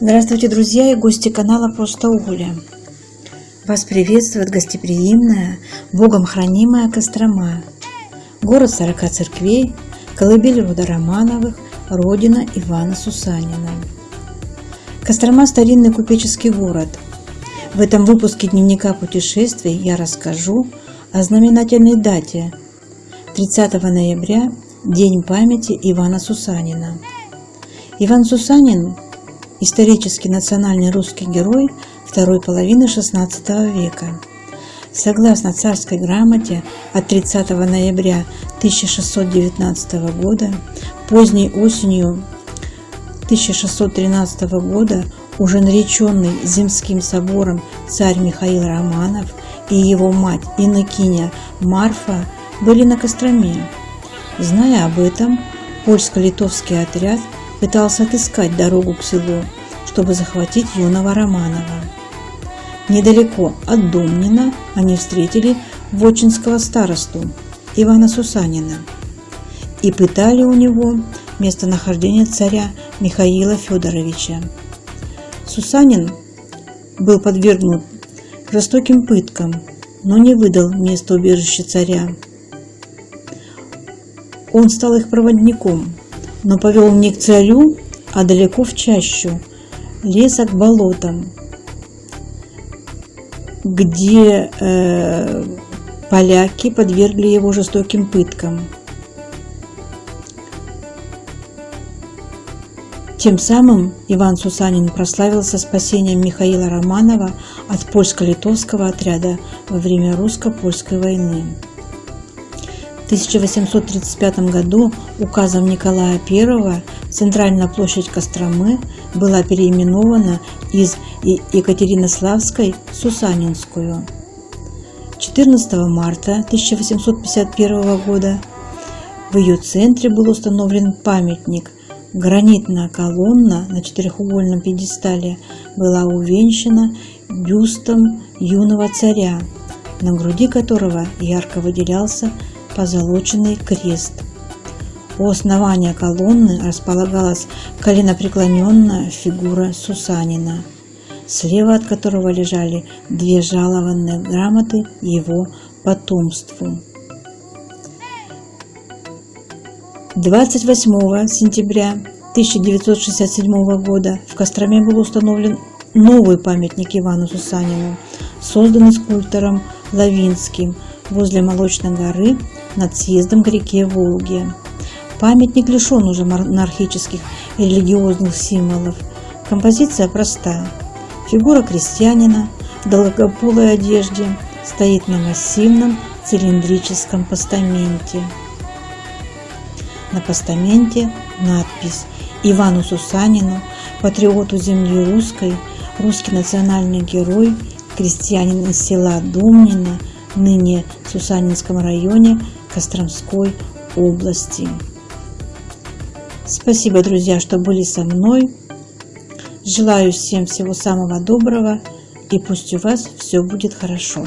Здравствуйте, друзья и гости канала Просто Оля. Вас приветствует гостеприимная, Богом хранимая Кострома, город сорока церквей, колыбель рода Романовых, родина Ивана Сусанина. Кострома – старинный купеческий город. В этом выпуске дневника путешествий я расскажу о знаменательной дате – 30 ноября, День памяти Ивана Сусанина. Иван Сусанин – исторический национальный русский герой второй половины XVI века. Согласно царской грамоте от 30 ноября 1619 года, поздней осенью 1613 года уже нареченный Земским собором царь Михаил Романов и его мать Иннокиня Марфа были на Костроме. Зная об этом, польско-литовский отряд пытался отыскать дорогу к селу, чтобы захватить юного Романова. Недалеко от Домнина они встретили вотчинского старосту Ивана Сусанина и пытали у него местонахождение царя Михаила Федоровича. Сусанин был подвергнут жестоким пыткам, но не выдал место убежища царя. Он стал их проводником, но повел не к царю, а далеко в чащу, леса к болотам, где э, поляки подвергли его жестоким пыткам. Тем самым Иван Сусанин прославился спасением Михаила Романова от польско-литовского отряда во время русско-польской войны. В 1835 году указом Николая I центральная площадь Костромы была переименована из Екатеринославской в Сусанинскую. 14 марта 1851 года в ее центре был установлен памятник. Гранитная колонна на четырехугольном пьедестале была увенчана бюстом юного царя, на груди которого ярко выделялся позолоченный крест. У основания колонны располагалась коленопреклоненная фигура Сусанина, слева от которого лежали две жалованные грамоты его потомству. 28 сентября 1967 года в Костроме был установлен новый памятник Ивану Сусанину, созданный скульптором Лавинским возле Молочной горы над съездом к реке Волге. Памятник лишен уже монархических и религиозных символов. Композиция проста. Фигура крестьянина в долгополой одежде стоит на массивном цилиндрическом постаменте. На постаменте надпись Ивану Сусанину, патриоту земли русской, русский национальный герой, крестьянин из села Думнина, ныне в Сусанинском районе Костромской области. Спасибо, друзья, что были со мной. Желаю всем всего самого доброго и пусть у вас все будет хорошо.